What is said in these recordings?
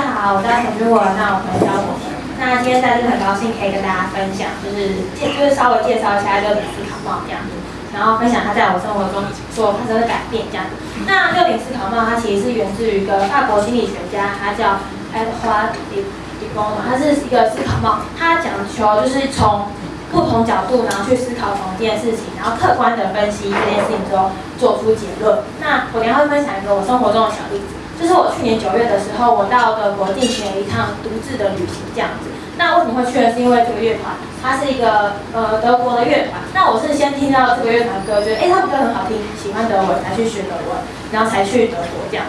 大家好，我叫陈君文，那我们叫我们。那今天在这很高兴可以跟大家分享，就是介就是稍微介绍一下六顶思考帽这样子，然后分享它在我生活中所发生的改变这样子。那六顶思考帽它其实是源自于一个法国心理学家，他叫 Edward d e b o n 它是一个思考帽，他讲求就是从不同角度，然后去思考同一件事情，然后客观的分析这件事情之后做出结论。那我等下会分享一个我生活中的小例子。就是我去年九月的时候，我到德国进行了一趟独自的旅行，这样子。那为什么会去呢？是因为这个乐团，它是一个呃德国的乐团。那我是先听到这个乐团歌，觉得哎他们歌很好听，喜欢德文，才去学德文，然后才去德国这样。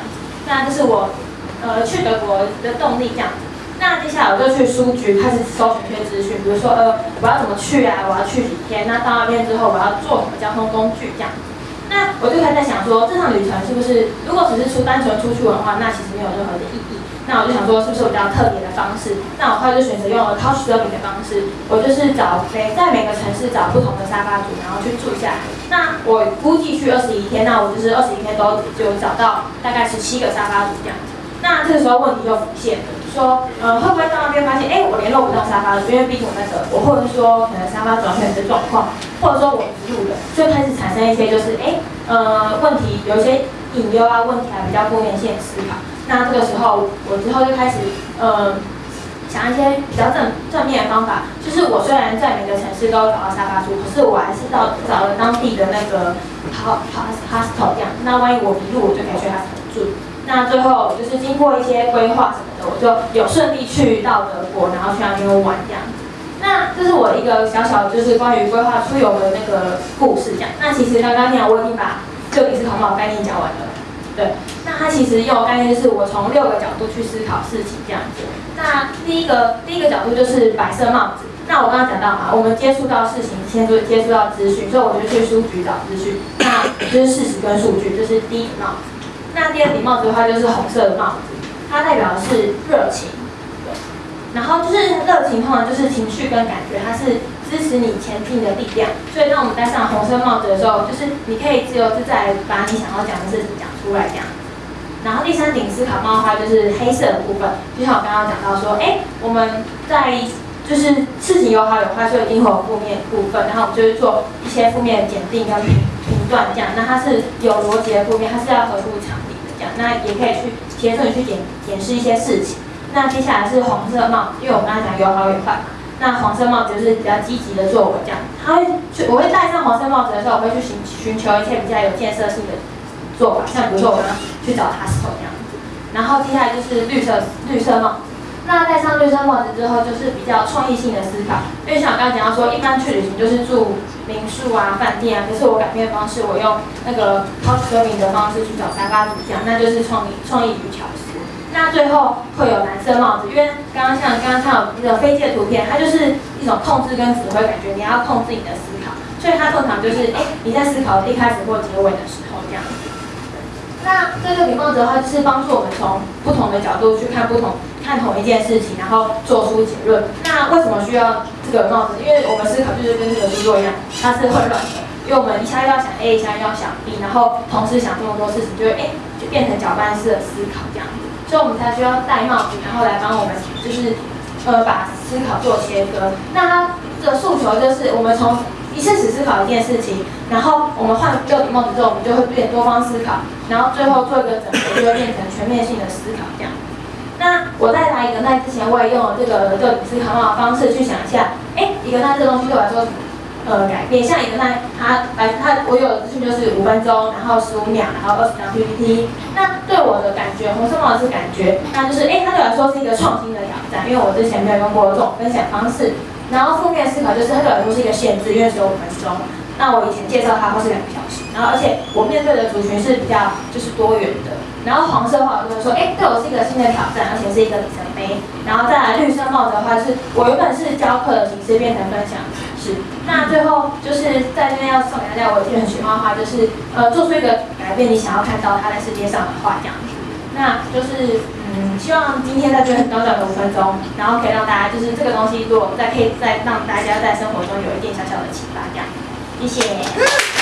那这是我呃去德国的动力这样子。那接下来我就去书局开始搜寻一些资讯，比如说呃我要怎么去啊，我要去几天？那到那边之后我要坐什么交通工具这样。那我就开始想说，这趟旅程是不是如果只是出单纯出去玩的话，那其实没有任何的意义。那我就想说，是不是比较特别的方式？那我后来就选择用了 Couch Surfing 的方式，我就是找每在每个城市找不同的沙发主，然后去住下来。那我估计去二十一天，那我就是二十一天都就找到大概十七个沙发主这样子。那这个时候问题就浮现了。说，呃，会不会到那边发现，哎，我联络不到沙发主，因为毕竟我那个，我，或者说可能沙发主出现一些状况，或者说我迷路了，就开始产生一些就是，哎，呃，问题有一些隐忧啊，问题啊比较负面性思考。那这个时候，我之后就开始，呃，想一些比较正正面的方法，就是我虽然在每个城市都找到沙发主，可是我还是到找了当地的那个好好 hostel 这样，那万一我迷路，我就可以去他住。那最后就是经过一些规划什么的，我就有顺利去到德国，然后去那边玩这样。那这是我一个小小就是关于规划出游的那个故事这样。那其实刚刚那我已经把六顶思考帽概念讲完了。对，那它其实用概念是我从六个角度去思考事情这样子。那第一个第一个角度就是白色帽子。那我刚刚讲到嘛，我们接触到事情先就接触到资讯，所以我就去书局找资讯。那就是事实跟数据，这是第一个帽子。那第二顶帽子的话就是红色的帽子，它代表的是热情，然后就是热情，通常就是情绪跟感觉，它是支持你前进的力量。所以当我们戴上红色帽子的时候，就是你可以自由自在把你想要讲的事情讲出来这样。然后第三顶思考帽的话就是黑色的部分，就像我刚刚讲到说，哎，我们在就是事情有好有坏，所以一定会有负面部分，然后我们就是做一些负面的检定跟评评断这样。那它是有逻辑的铺面，它是要合乎常理的讲。那也可以去协助你去检检视一些事情。那接下来是黄色帽，因为我刚才讲有好有坏嘛。那黄色帽就是比较积极的作为，这样。他会去，我会戴上黄色帽子的时候，我会去寻寻求一些比较有建设性的做法，像比如说我刚刚去找 hostel 这样子。然后接下来就是绿色绿色帽。那戴上绿色帽子之后，就是比较创意性的思考。因为像我刚刚讲到说，一般去旅行就是住民宿啊、饭店啊，可是我改变方式，我用那个 couch surfing 的方式去找沙发主讲，那就是创意创意与巧思。那最后会有蓝色帽子，因为刚刚像刚刚看到那个飞机的图片，它就是一种控制跟指挥感觉，你要控制你的思考，所以它通常就是哎你在思考一开始或结尾的时候这样。那这个顶帽子的话，就是帮助我们从不同的角度去看不同。看同一件事情，然后做出结论。那为什么需要这个帽子？因为我们思考就是跟这个书作一样，它是混乱的。因为我们一下要想 A，一下要想 B，然后同时想这么多事情，就会哎，就变成搅拌式的思考这样子。所以我们才需要戴帽子，然后来帮我们就是呃把思考做切割。那它的诉求就是我们从一次只思考一件事情，然后我们换六顶帽子之后，我们就会变多方思考，然后最后做一个整合，就会变成全面性的思考这样。那我在拿一个奈之前，我也用了这个就思考的方式去想一下，哎，一个奈这个东西对我来说，呃，改变。像一个奈，它来它我有的资讯就是五分钟，然后十五秒，然后二十张 PPT。那对我的感觉，红色帽子是感觉，那就是哎，它对我来说是一个创新的挑战，因为我之前没有用过这种分享方式。然后负面思考就是它对我来说是一个限制，因为只有五分钟。那我以前介绍它会是两个小时，然后而且我面对的族群是比较就是多元的。然后黄色的话，我就会说，哎，对我是一个新的挑战，而且是一个里程碑。然后再来绿色帽子的话，是我原本是教课的形式变成分享式。那最后就是在这边要送给大家，我一句很喜欢的话，就是呃，做出一个改变，你想要看到它在世界上的话，这样子。那就是嗯，希望今天在这很短短的五分钟，然后可以让大家就是这个东西，如果再可以再让大家在生活中有一点小小的启发，这样。谢谢。